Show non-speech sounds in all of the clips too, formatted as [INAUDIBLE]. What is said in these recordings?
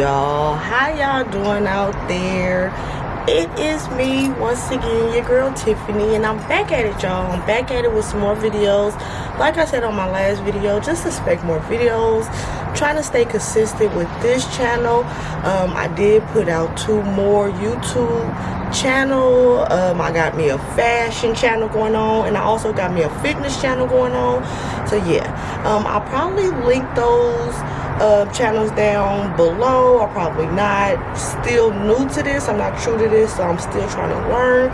Y'all? How y'all doing out there? It is me once again, your girl Tiffany, and I'm back at it, y'all. I'm back at it with some more videos. Like I said on my last video, just expect more videos. Trying to stay consistent with this channel. Um, I did put out two more YouTube channel. Um, I got me a fashion channel going on, and I also got me a fitness channel going on. So yeah, um, I'll probably link those uh, channels down below. Or probably not still new to this. I'm not true to this so i'm still trying to learn.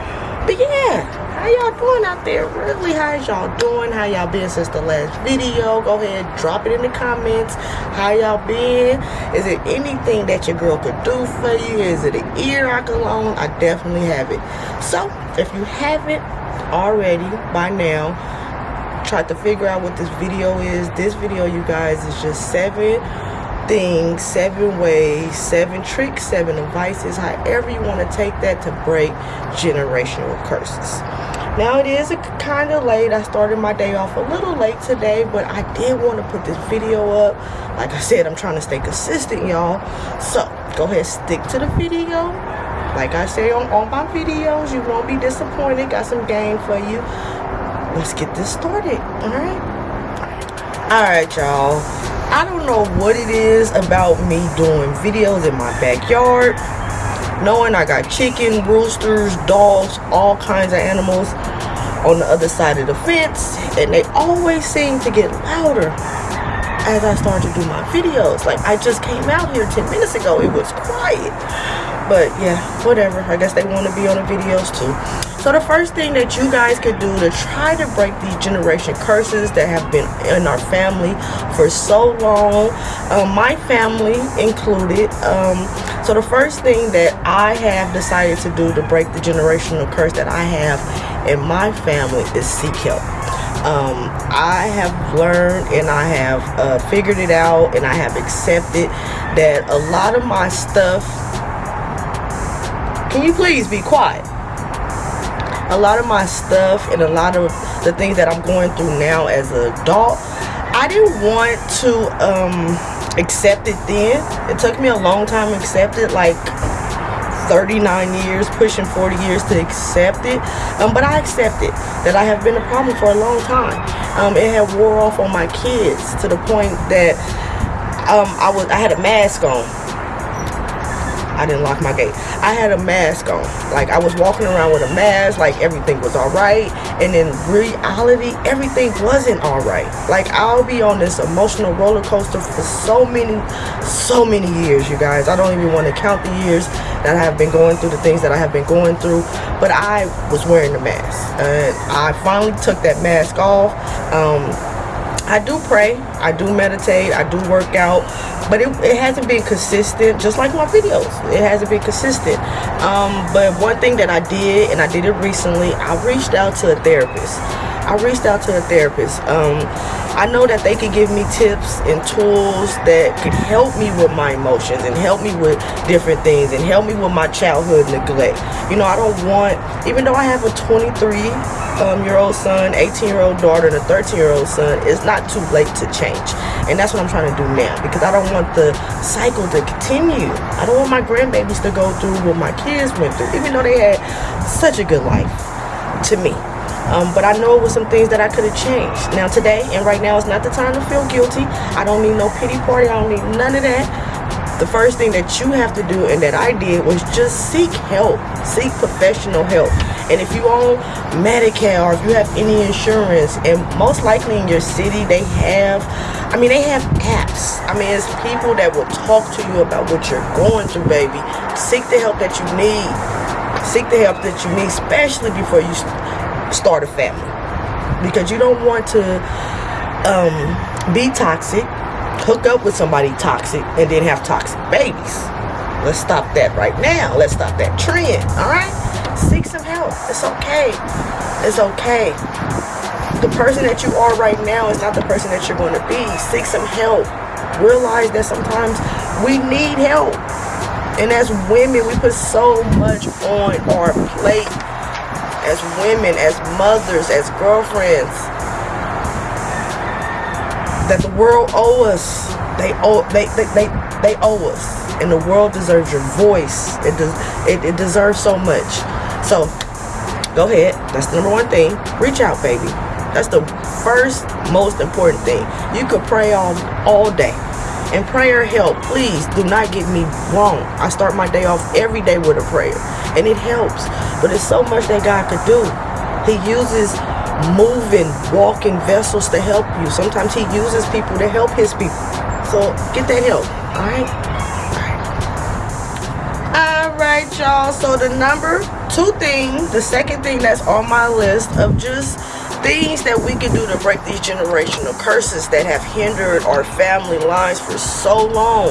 But yeah how y'all doing out there? Really how's y'all doing? How y'all been since the last video? Go ahead drop it in the comments. How y'all been? Is it anything that your girl could do for you? Is it an ear i can loan i definitely have it. So if you haven't already by now tried to figure out what this video is. This video you guys is just seven things seven ways seven tricks seven advices however you want to take that to break generational curses. Now it is kind of late. I started my day off a little late today but i did want to put this video up. Like i said i'm trying to stay consistent y'all. So go ahead stick to the video. Like i say on all my videos you won't be disappointed. Got some game for you let's get this started all right all right y'all. I don't know what it is about me doing videos in my backyard knowing i got chicken roosters dogs all kinds of animals on the other side of the fence and they always seem to get louder as i start to do my videos. Like i just came out here 10 minutes ago. It was quiet. But yeah whatever. I guess they want to be on the videos too so the first thing that you guys could do to try to break these generation curses that have been in our family for so long, um, my family included. Um, so the first thing that I have decided to do to break the generational curse that I have in my family is seek help. Um, I have learned and I have uh, figured it out and I have accepted that a lot of my stuff. Can you please be quiet? A lot of my stuff and a lot of the things that I'm going through now as an adult, I didn't want to um, accept it then. It took me a long time to accept it, like 39 years, pushing 40 years to accept it. Um, but I accepted that I have been a problem for a long time. Um, it had wore off on my kids to the point that um, I was I had a mask on I didn't lock my gate. I had a mask on. Like I was walking around with a mask, like everything was alright. And in reality, everything wasn't alright. Like I'll be on this emotional roller coaster for so many, so many years, you guys. I don't even want to count the years that I have been going through, the things that I have been going through. But I was wearing the mask. And I finally took that mask off. Um, I do pray, I do meditate, I do work out, but it, it hasn't been consistent, just like my videos. It hasn't been consistent. Um, but one thing that I did, and I did it recently, I reached out to a therapist. I reached out to a therapist. Um, I know that they could give me tips and tools that could help me with my emotions and help me with different things and help me with my childhood neglect. You know, I don't want, even though I have a 23 um, year old son, 18 year old daughter, and a 13 year old son, it's not too late to change. And that's what I'm trying to do now because I don't want the cycle to continue. I don't want my grandbabies to go through what my kids went through, even though they had such a good life to me. Um, but I know it was some things that I could have changed. Now today and right now is not the time to feel guilty. I don't need no pity party. I don't need none of that. The first thing that you have to do and that I did was just seek help. Seek professional help. And if you own Medicare or if you have any insurance, and most likely in your city they have, I mean, they have apps. I mean, it's people that will talk to you about what you're going through, baby. Seek the help that you need. Seek the help that you need, especially before you start a family. Because you don't want to um, be toxic, hook up with somebody toxic, and then have toxic babies. Let's stop that right now. Let's stop that trend, all right? Seek some help. It's okay. It's okay. The person that you are right now is not the person that you're going to be. Seek some help. Realize that sometimes we need help. And as women, we put so much on our plate. As women, as mothers, as girlfriends. That the world owes us. they owe they, they, they, they owe us. And the world deserves your voice. It does it, it deserves so much. So go ahead. That's the number one thing. Reach out baby. That's the first most important thing. You could pray all all day. And prayer help please do not get me wrong. I start my day off every day with a prayer. And it helps but it's so much that god could do he uses moving walking vessels to help you sometimes he uses people to help his people so get that help. All right. All right, y'all. So the number two thing, the second thing that's on my list of just things that we can do to break these generational curses that have hindered our family lines for so long.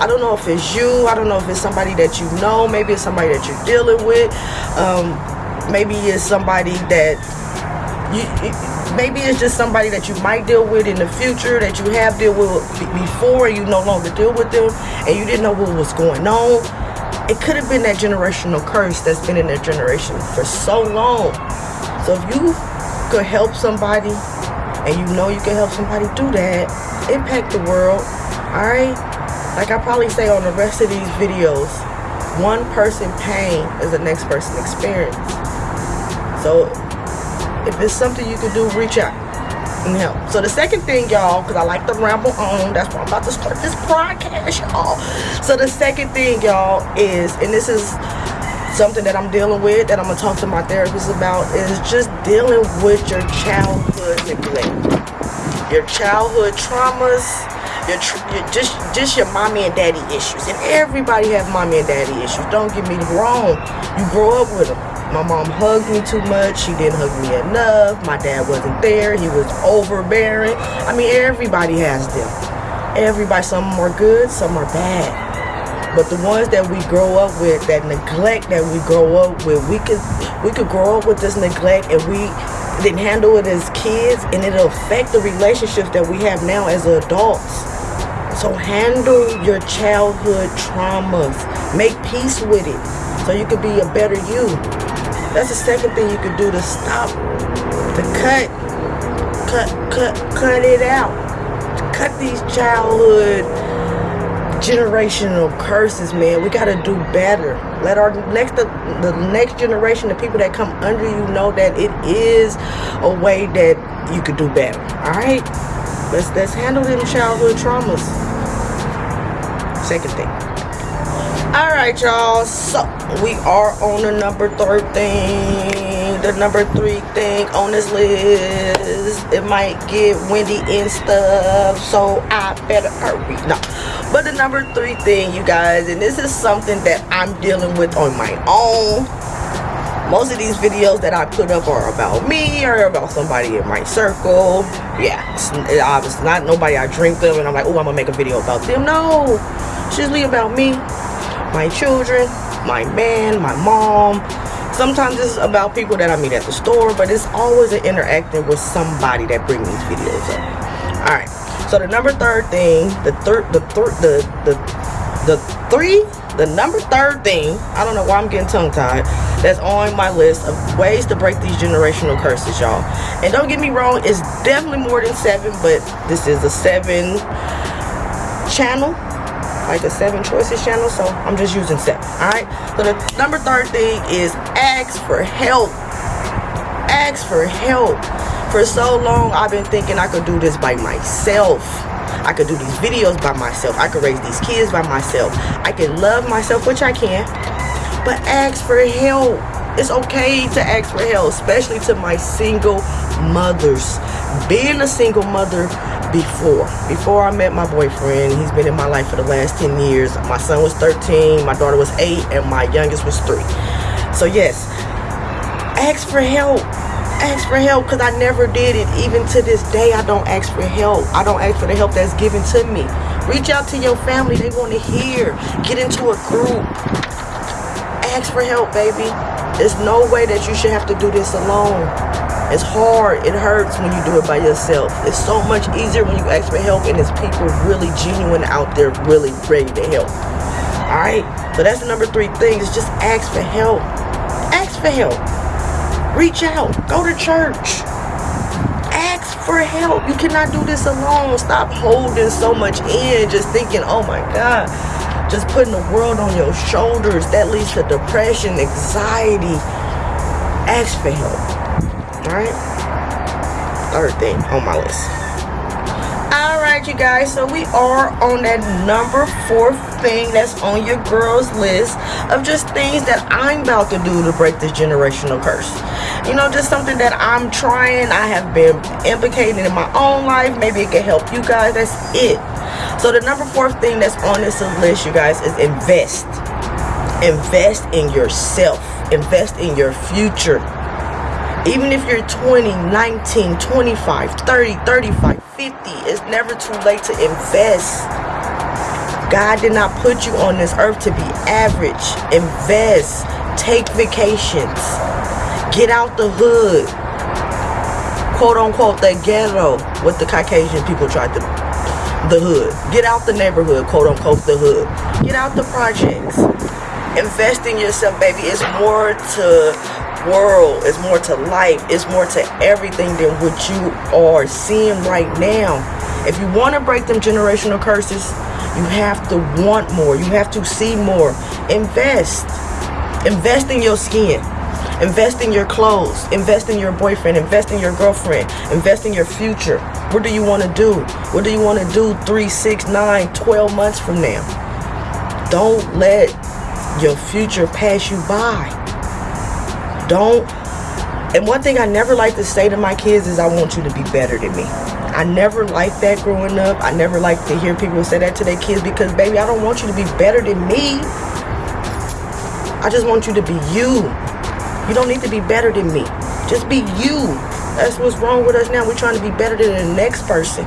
I don't know if it's you. I don't know if it's somebody that you know. Maybe it's somebody that you're dealing with. Um, maybe it's somebody that you maybe it's just somebody that you might deal with in the future that you have dealt with before you no longer deal with them and you didn't know what was going on it could have been that generational curse that's been in their generation for so long so if you could help somebody and you know you can help somebody do that impact the world all right like i probably say on the rest of these videos one person pain is the next person experience so if it's something you can do, reach out and help. So the second thing, y'all, because I like to ramble on, that's why I'm about to start this podcast, y'all. So the second thing, y'all, is, and this is something that I'm dealing with, that I'm to talk to my therapist about, is just dealing with your childhood neglect. Your childhood traumas, your, your, just just your mommy and daddy issues and everybody have mommy and daddy issues don't get me wrong you grow up with them my mom hugged me too much. She didn't hug me enough. My dad wasn't there. He was overbearing. I mean, everybody has them. Everybody, some are good, some are bad. But the ones that we grow up with, that neglect that we grow up with, we could we could grow up with this neglect and we didn't handle it as kids and it'll affect the relationships that we have now as adults. So handle your childhood traumas. Make peace with it so you can be a better you. That's the second thing you can do to stop, to cut, cut, cut, cut it out. Cut these childhood generational curses, man. We gotta do better. Let our next the, the next generation, the people that come under you, know that it is a way that you could do better. All right, let's let's handle them childhood traumas. Second thing. All right, y'all. So we are on the number third thing the number three thing on this list. It might get windy and stuff so i better hurry. No. But the number three thing you guys and this is something that i'm dealing with on my own. Most of these videos that i put up are about me or about somebody in my circle. Yeah it's, it's not nobody i drink them and i'm like oh i'm gonna make a video about them. No it's usually about me my children my man, my mom. Sometimes it's about people that I meet at the store, but it's always an interacting with somebody that brings these videos up. All right. So the number third thing, the third, the third, the the the three, the number third thing. I don't know why I'm getting tongue tied. That's on my list of ways to break these generational curses, y'all. And don't get me wrong, it's definitely more than seven, but this is a seven channel like the seven choices channel so i'm just using seven all right? So the number third thing is ask for help. Ask for help. For so long i've been thinking i could do this by myself. I could do these videos by myself. I could raise these kids by myself. I can love myself which i can but ask for help. It's okay to ask for help especially to my single mothers. Being a single mother before. Before I met my boyfriend, he's been in my life for the last 10 years. My son was 13, my daughter was 8, and my youngest was 3. So yes, ask for help. Ask for help because I never did it. Even to this day, I don't ask for help. I don't ask for the help that's given to me. Reach out to your family. They want to hear. Get into a group. Ask for help, baby. There's no way that you should have to do this alone. It's hard. It hurts when you do it by yourself. It's so much easier when you ask for help and there's people really genuine out there really ready to help. Alright? So that's the number three thing is just ask for help. Ask for help. Reach out. Go to church. ask for help. You cannot do this alone. Stop holding so much in, just thinking, oh my God, just putting the world on your shoulders. That leads to depression, anxiety. Ask for help. All right? Third thing on my list. Alright, you guys. So we are on that number four thing that's on your girls list of just things that i'm about to do to break this generational curse. You know just something that i'm trying. I have been implicating in my own life. Maybe it can help you guys. That's it. So the number four thing that's on this list you guys is invest. Invest in yourself. Invest in your future even if you're 20 19 25 30 35 50 it's never too late to invest. God did not put you on this earth to be average. Invest. Take vacations. Get out the hood. Quote unquote the ghetto what the caucasian people tried to the hood. Get out the neighborhood quote unquote the hood. Get out the projects. Invest in yourself baby. It's more to world. Is more to life. It's more to everything than what you are seeing right now. If you want to break them generational curses you have to want more. You have to see more. Invest. Invest in your skin. Invest in your clothes. Invest in your boyfriend. Invest in your girlfriend. Invest in your future. What do you want to do? What do you want to do three six nine twelve months from now? Don't let your future pass you by don't and one thing I never like to say to my kids is I want you to be better than me. I never liked that growing up. I never liked to hear people say that to their kids because baby, I don't want you to be better than me. I just want you to be you. You don't need to be better than me. Just be you. That's what's wrong with us now. We're trying to be better than the next person.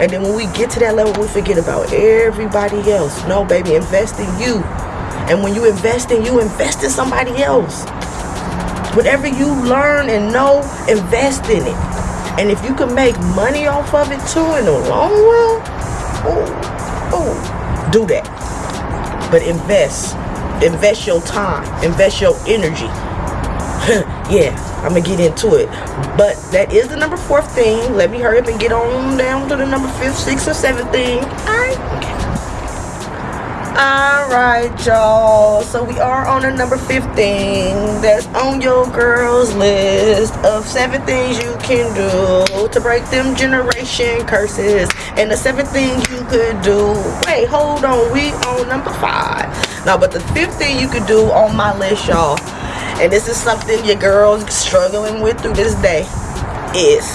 And then when we get to that level, we forget about everybody else. No, baby, invest in you. And when you invest in you, invest in somebody else. Whatever you learn and know, invest in it. And if you can make money off of it too in the long run, oh, oh, do that. But invest. Invest your time. Invest your energy. [LAUGHS] yeah, I'm gonna get into it. But that is the number four thing. Let me hurry up and get on down to the number fifth, sixth, or seventh thing. All right y'all. So we are on a number 15 that's on your girls list of seven things you can do to break them generation curses. And the seven things you could do. Wait hold on. We on number five. Now but the fifth thing you could do on my list y'all and this is something your girls struggling with through this day is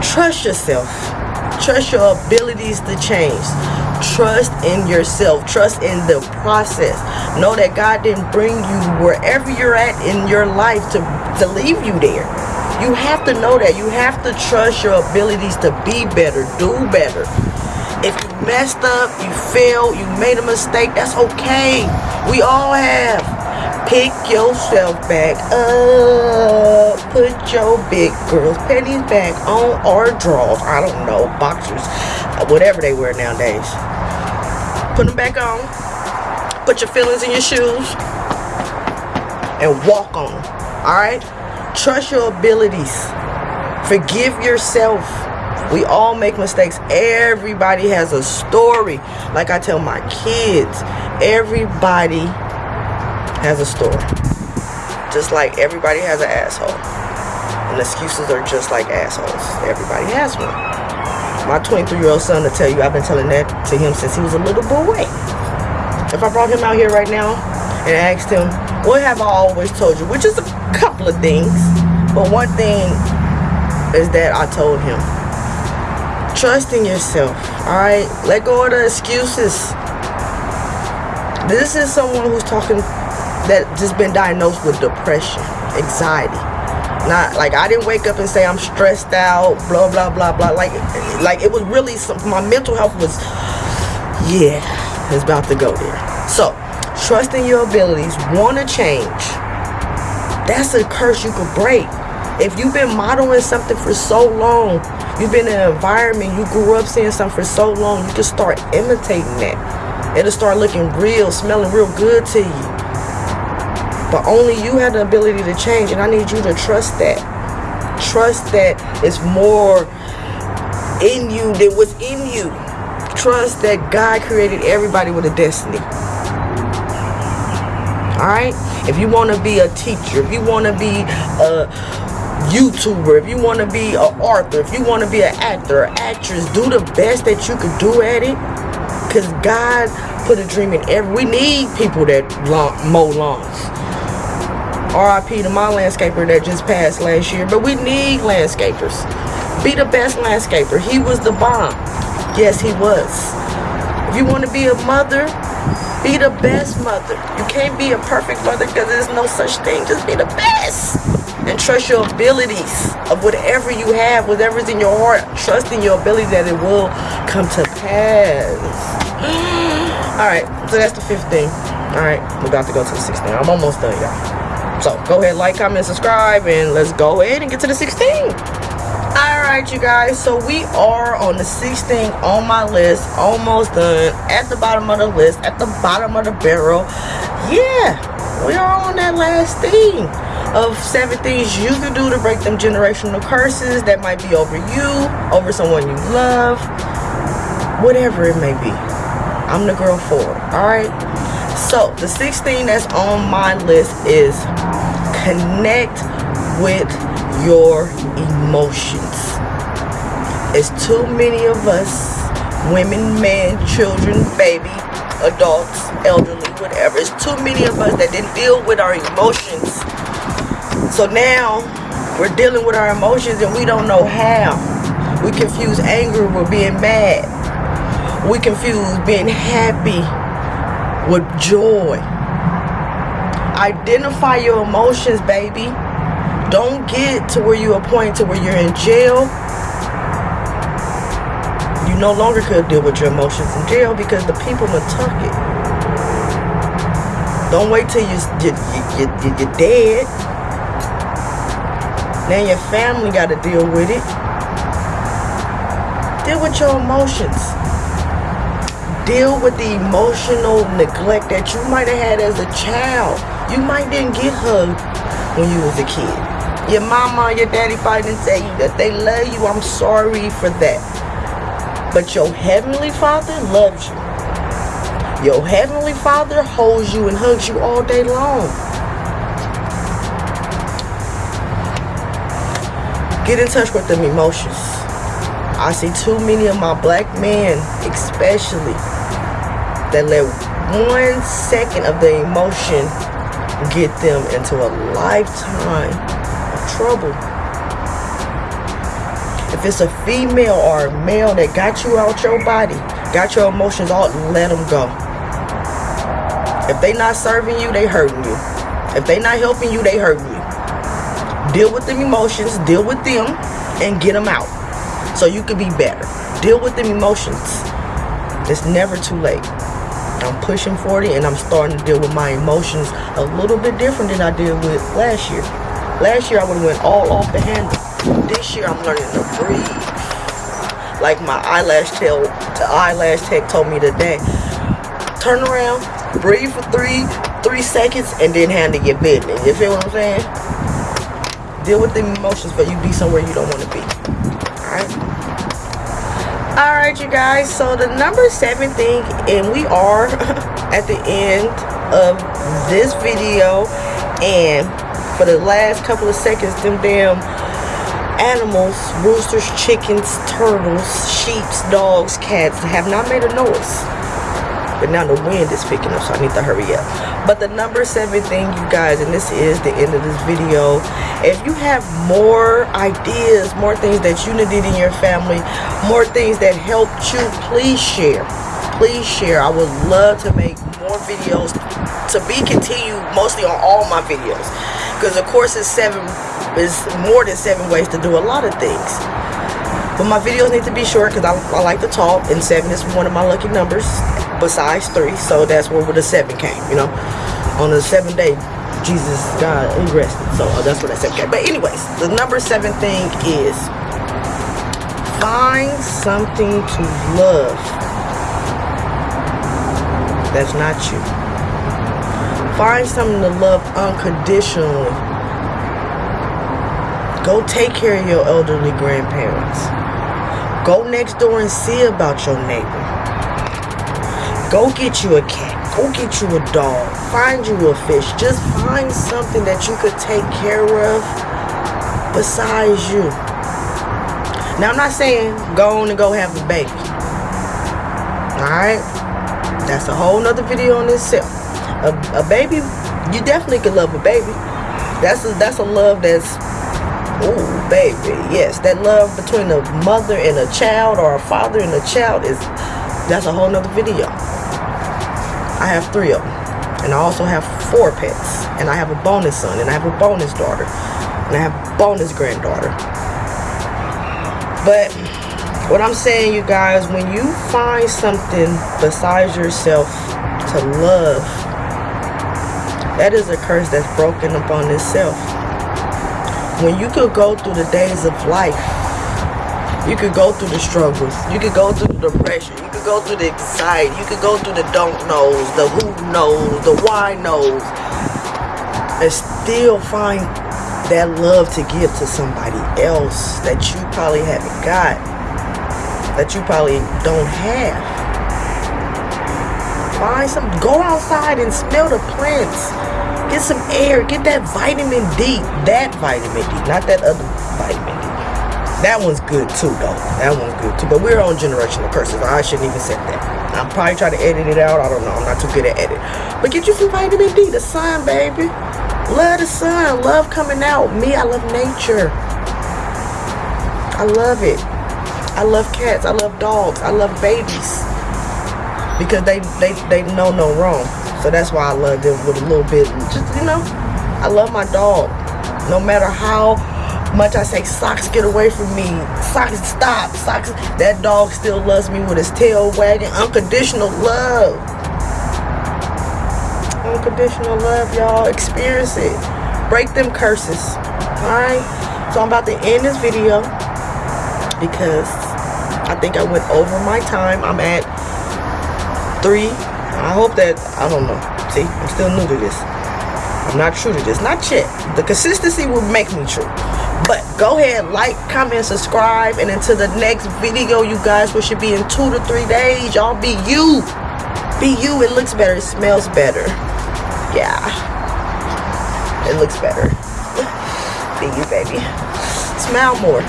trust yourself trust your abilities to change. Trust in yourself. Trust in the process. Know that god didn't bring you wherever you're at in your life to to leave you there. You have to know that. You have to trust your abilities to be better do better. If you messed up you failed you made a mistake that's okay. We all have pick yourself back up put your big girls panties back on or drawers i don't know boxers whatever they wear nowadays. Put them back on. Put your feelings in your shoes. And walk on. Alright? Trust your abilities. Forgive yourself. We all make mistakes. Everybody has a story. Like I tell my kids, everybody has a story. Just like everybody has an asshole. And excuses are just like assholes. Everybody has one my 23 year old son to tell you I've been telling that to him since he was a little boy. If I brought him out here right now and asked him, what have I always told you? Which is a couple of things. But one thing is that I told him, trust in yourself. Alright? Let go of the excuses. This is someone who's talking just been diagnosed with depression, anxiety not like I didn't wake up and say I'm stressed out, blah blah blah blah. Like like it was really some my mental health was yeah, it's about to go there. So trusting your abilities, wanna change. That's a curse you could break. If you've been modeling something for so long, you've been in an environment, you grew up seeing something for so long, you can start imitating that. It'll start looking real, smelling real good to you. But only you have the ability to change, and I need you to trust that. Trust that it's more in you than what's in you. Trust that God created everybody with a destiny. Alright? If you want to be a teacher, if you want to be a YouTuber, if you want to be an author, if you want to be an actor or actress, do the best that you can do at it. Because God put a dream in every... We need people that mow lawns. RIP to my landscaper that just passed last year. But we need landscapers. Be the best landscaper. He was the bomb. Yes, he was. If you want to be a mother, be the best mother. You can't be a perfect mother because there's no such thing. Just be the best. And trust your abilities of whatever you have, whatever's in your heart. Trust in your ability that it will come to pass. [GASPS] Alright, so that's the 15. Alright, we're about to go to the 16. I'm almost done, y'all. So go ahead, like, comment, subscribe, and let's go ahead and get to the 16 all right you guys so we are on the 16th on my list almost done at the bottom of the list at the bottom of the barrel. Yeah we are on that last thing of seven things you can do to break them generational curses that might be over you over someone you love whatever it may be. I'm the girl for it all right so the 16 that's on my list is connect with your emotions. It's too many of us, women, men, children, baby, adults, elderly, whatever. It's too many of us that didn't deal with our emotions. So now we're dealing with our emotions and we don't know how. We confuse anger with being mad. We confuse being happy with joy. Identify your emotions, baby. Don't get to where you are point to where you're in jail. You no longer could deal with your emotions in jail because the people will tuck it. Don't wait till you, you, you, you, you're dead. Now your family got to deal with it. Deal with your emotions. Deal with the emotional neglect that you might have had as a child. You might didn't get hugged when you was a kid. Your mama your daddy probably didn't that they love you. I'm sorry for that. But your heavenly father loves you. Your heavenly father holds you and hugs you all day long. Get in touch with them emotions. I see too many of my black men especially that let one second of the emotion get them into a lifetime of trouble. If it's a female or a male that got you out your body, got your emotions out, let them go. If they not serving you, they hurting you. If they not helping you, they hurting you. Deal with them emotions, deal with them, and get them out. So you could be better. Deal with them emotions. It's never too late. I'm pushing 40 and I'm starting to deal with my emotions a little bit different than I did with last year. Last year I would have went all off the handle. This year I'm learning to breathe. Like my eyelash tail, the eyelash tech told me today. Turn around, breathe for three, three seconds, and then handle your business. You feel what I'm saying? Deal with the emotions, but you be somewhere you don't want to be. Alright? Alright, you guys. So the number seven thing, and we are [LAUGHS] at the end of this video. And for the last couple of seconds, them damn animals, roosters, chickens, turtles, sheeps, dogs, cats have not made a noise. But now the wind is picking up, so I need to hurry up. But the number seven thing, you guys, and this is the end of this video. If you have more ideas, more things that you did in your family, more things that helped you, please share. Please share. I would love to make more videos to be continued mostly on all my videos because of course it's seven is more than seven ways to do a lot of things but my videos need to be short because I, I, like to talk and seven is one of my lucky numbers besides three so that's where the seven came you know on the seventh day Jesus God he rested so uh, that's where that seven came but anyways the number seven thing is find something to love that's not you Find something to love unconditionally. Go take care of your elderly grandparents. Go next door and see about your neighbor. Go get you a cat. Go get you a dog. Find you a fish. Just find something that you could take care of besides you. Now, I'm not saying go on and go have a baby. Alright? That's a whole nother video on itself. A, a baby, you definitely can love a baby. That's a, that's a love that's Oh, baby. Yes, that love between a mother and a child or a father and a child is, that's a whole nother video. I have three of them. And I also have four pets. And I have a bonus son. And I have a bonus daughter. And I have a bonus granddaughter. But what I'm saying, you guys, when you find something besides yourself to love, that is a curse that's broken upon itself when you could go through the days of life, you could go through the struggles, you could go through the depression, go through the anxiety, you could go through the don't knows, the who knows, the why knows, and still find that love to give to somebody else that you probably haven't got, that you probably don't have. Find some, go outside and smell the plants Get some air. Get that vitamin D. That vitamin D. Not that other vitamin. That one's good too, though. That one's good too. But we're on generational curses. I shouldn't even say that. I'm probably trying to edit it out. I don't know. I'm not too good at edit. But get you some vitamin D. The sun, baby. Love the sun. Love coming out. Me, I love nature. I love it. I love cats. I love dogs. I love babies. Because they, they, they know no wrong. So that's why I love them with a little bit, just, you know, I love my dog. No matter how much I say, Socks, get away from me. Socks, stop. Socks, that dog still loves me with his tail wagging. Unconditional love. Unconditional love, y'all. Experience it. Break them curses. Alright? So I'm about to end this video because I think I went over my time. I'm at three I hope that, I don't know. See, I'm still new to this. I'm not true to this. Not yet. The consistency will make me true. But go ahead, like, comment, subscribe. And until the next video, you guys, which should be in two to three days. Y'all be you. Be you. It looks better. It smells better. Yeah. It looks better. [SIGHS] be you, baby. Smile more.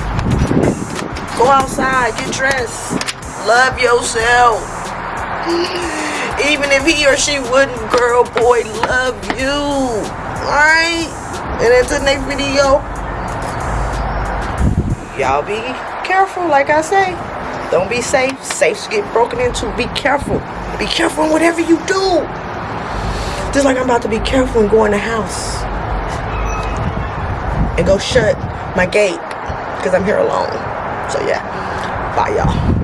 Go outside. Get dressed. Love yourself. [SIGHS] Even if he or she wouldn't, girl, boy, love you. Alright? And until next video, y'all be careful, like I say. Don't be safe. Safes get broken into. Be careful. Be careful in whatever you do. Just like I'm about to be careful and go in the house. And go shut my gate. Because I'm here alone. So yeah. Bye, y'all.